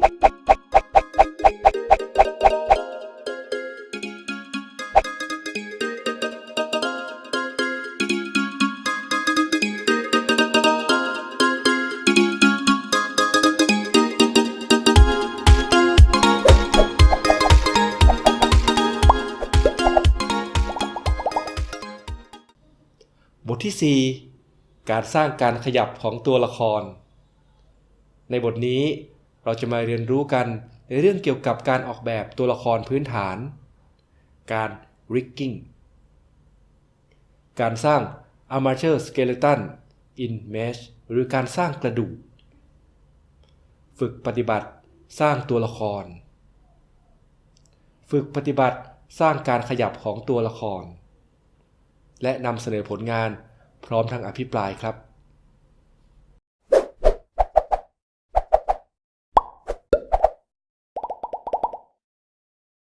บทที่ 4 การสร้างการขยับของตัวละคร ในบทนี้ เราจะมาเรียนรู้กันในเรื่องเกี่ยวกับการออกแบบตัวละครพื้นฐาน การ rigging การสร้าง armature skeleton in mesh หรือการสร้างกระดูก ฝึกปฏิบัติสร้างตัวละคร ฝึกปฏิบัติสร้างการขยับของตัวละคร และนำเสนอผลงานพร้อมทั้งอภิปรายครับ